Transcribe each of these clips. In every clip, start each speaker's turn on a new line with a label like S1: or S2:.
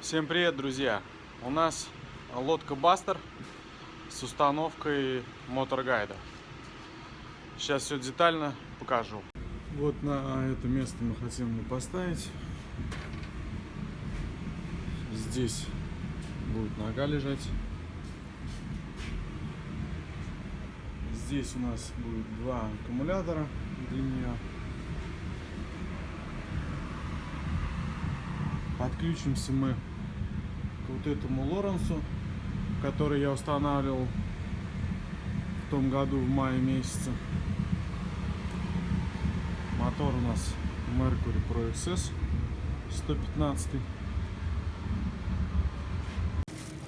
S1: Всем привет, друзья! У нас лодка Бастер с установкой моторгайда. Сейчас все детально покажу. Вот на это место мы хотим его поставить. Здесь будет нога лежать. Здесь у нас будет два аккумулятора для нее. Подключимся мы вот этому Лоренсу, который я устанавливал в том году в мае месяце. Мотор у нас Mercury Pro XS 115.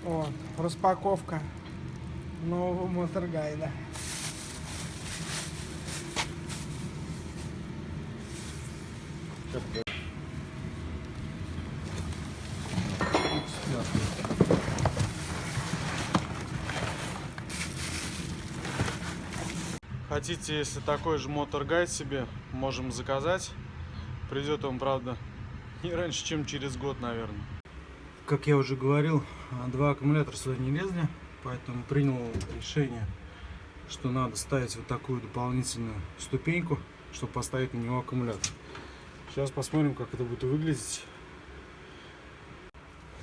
S2: О, распаковка нового моторгайда.
S1: Хотите, если такой же моторгайд себе, можем заказать. Придет он, правда, не раньше, чем через год, наверное. Как я уже говорил, два аккумулятора сюда не лезли, поэтому принял решение, что надо ставить вот такую дополнительную ступеньку, чтобы поставить на него аккумулятор. Сейчас посмотрим, как это будет выглядеть.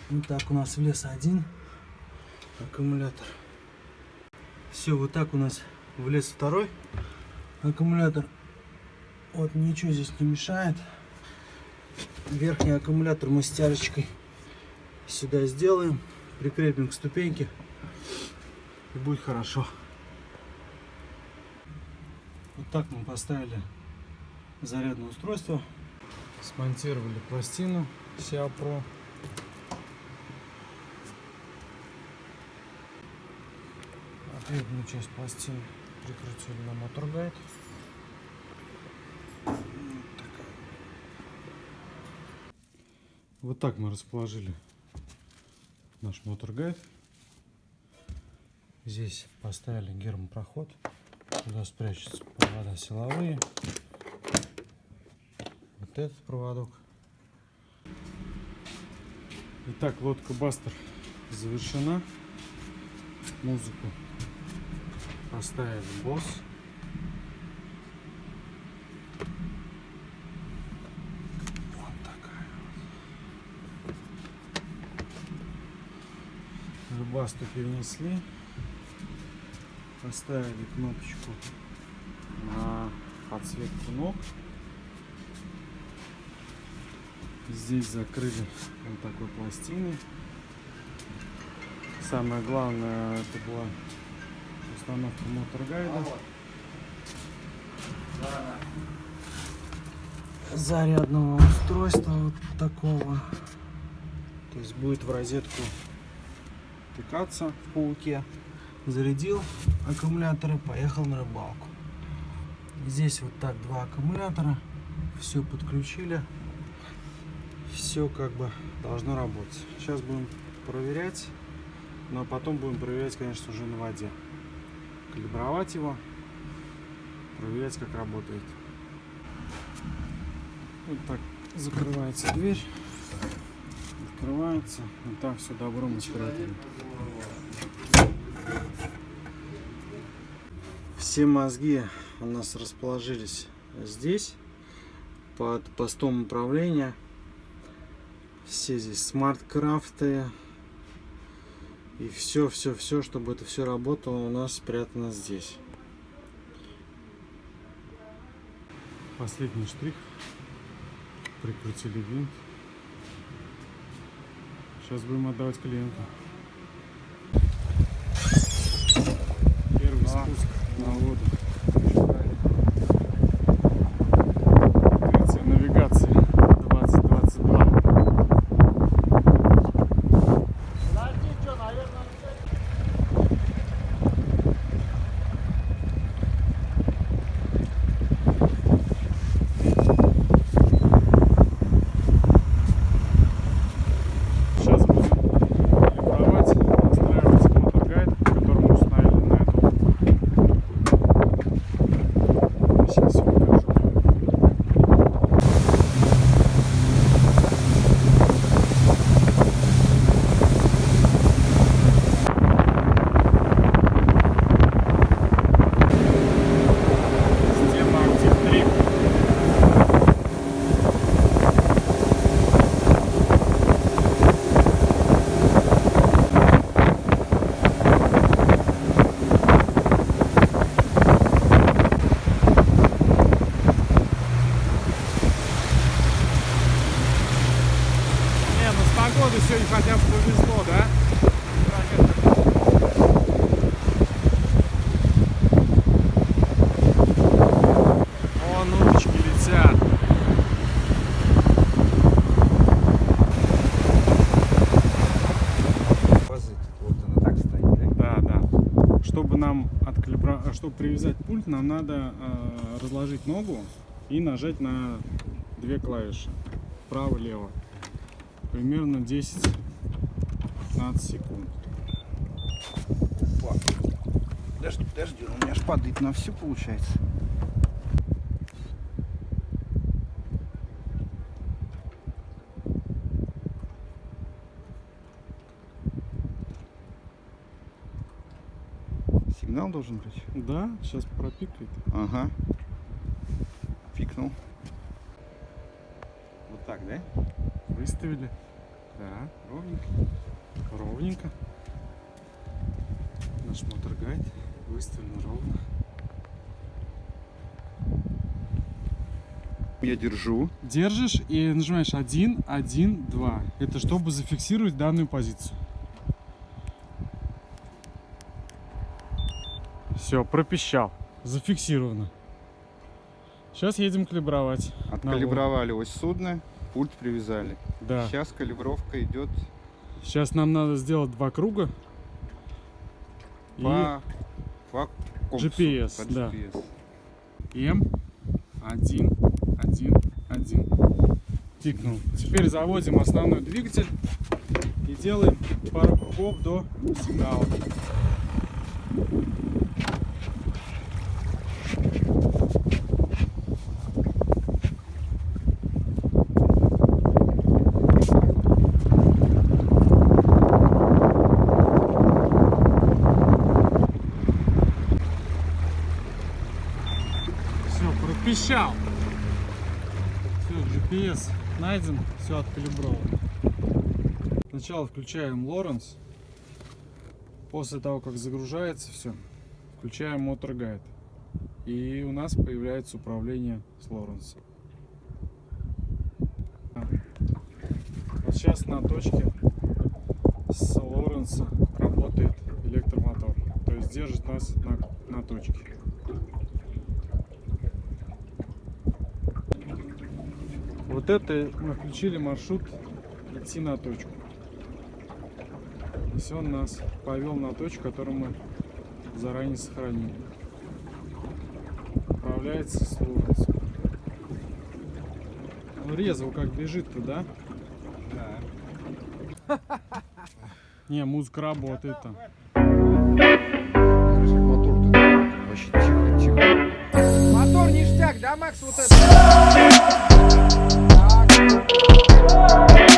S2: Вот так у нас влез один аккумулятор.
S1: Все, вот так у нас влез второй
S2: аккумулятор. Вот ничего здесь не мешает. Верхний аккумулятор мы стяжечкой сюда сделаем, прикрепим к ступеньке и будет хорошо.
S1: Вот так мы поставили зарядное устройство, смонтировали пластину Pro. Ответную часть пластины прикрутили на моторгайд. Вот так мы расположили наш моторгайд. Здесь поставили гермопроход. Туда спрячутся провода силовые. Вот этот проводок. Итак, лодка Бастер завершена. Музыку поставили босс. Вот такая вот. Любасту перенесли. Поставили кнопочку на подсветку ног. Здесь закрыли вот такой пластиной. Самое главное это была установка моторгайда.
S2: Зарядного устройства вот такого.
S1: То есть будет в розетку тыкаться в пауке.
S2: Зарядил аккумуляторы, поехал на рыбалку. Здесь вот так два аккумулятора. Все подключили. Все как бы должно работать. Сейчас будем проверять. Но потом будем проверять, конечно, уже на воде калибровать его, проверять, как работает. Вот так закрывается дверь, открывается, вот так все добро мы спрятали. Все мозги у нас расположились здесь, под постом управления. Все здесь смарт-крафты, и все, все, все, чтобы это все работало, у нас спрятано здесь. Последний штрих. Прикрутили винт. Сейчас будем отдавать клиенту. Первый спуск на воду.
S1: Нам откалибра... чтобы привязать пульт, нам надо э, разложить ногу и нажать на две клавиши. Право-лево. Примерно 10-15 секунд.
S2: Опа. Подожди, подожди, у меня ж падает на все получается. Сигнал должен быть?
S1: Да, сейчас пропикает.
S2: Ага. Пикнул. Вот так, да?
S1: Выставили. Да, ровненько. Ровненько. Наш мотор-гайд выставлен ровно.
S2: Я держу.
S1: Держишь и нажимаешь 1, 1, 2. Это чтобы зафиксировать данную позицию. Все, пропищал. Зафиксировано. Сейчас едем калибровать.
S2: Откалибровали ось судна, пульт привязали.
S1: Да.
S2: Сейчас калибровка идет
S1: Сейчас нам надо сделать два круга. И
S2: по, по компасу,
S1: GPS,
S2: по
S1: да.
S2: GPS.
S1: М 1, 1, 1. Тикнул. Теперь заводим основной двигатель и делаем пару кругов до сигнала. Пропищал. Все, GPS найден, все откалибровано. Сначала включаем Лоренс. После того, как загружается все, включаем Motor Guide. И у нас появляется управление с Лоренсом. Вот сейчас на точке с Лоренса работает электромотор. То есть держит нас на, на точке. Вот это мы включили маршрут идти на точку. Если он нас повел на точку, которую мы заранее сохранили. Управляется с Лоренсом. Ну резво как бежит-то, да?
S2: Да.
S3: Не, музыка работает там.
S2: Мотор-то вообще тихо, тихо.
S4: Мотор ништяк, да, Макс, вот это? Yeah.